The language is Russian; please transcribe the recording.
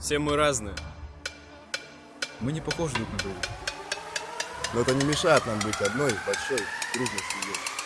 Все мы разные. Мы не похожи друг на друга. Но это не мешает нам быть одной большой дружной семьей.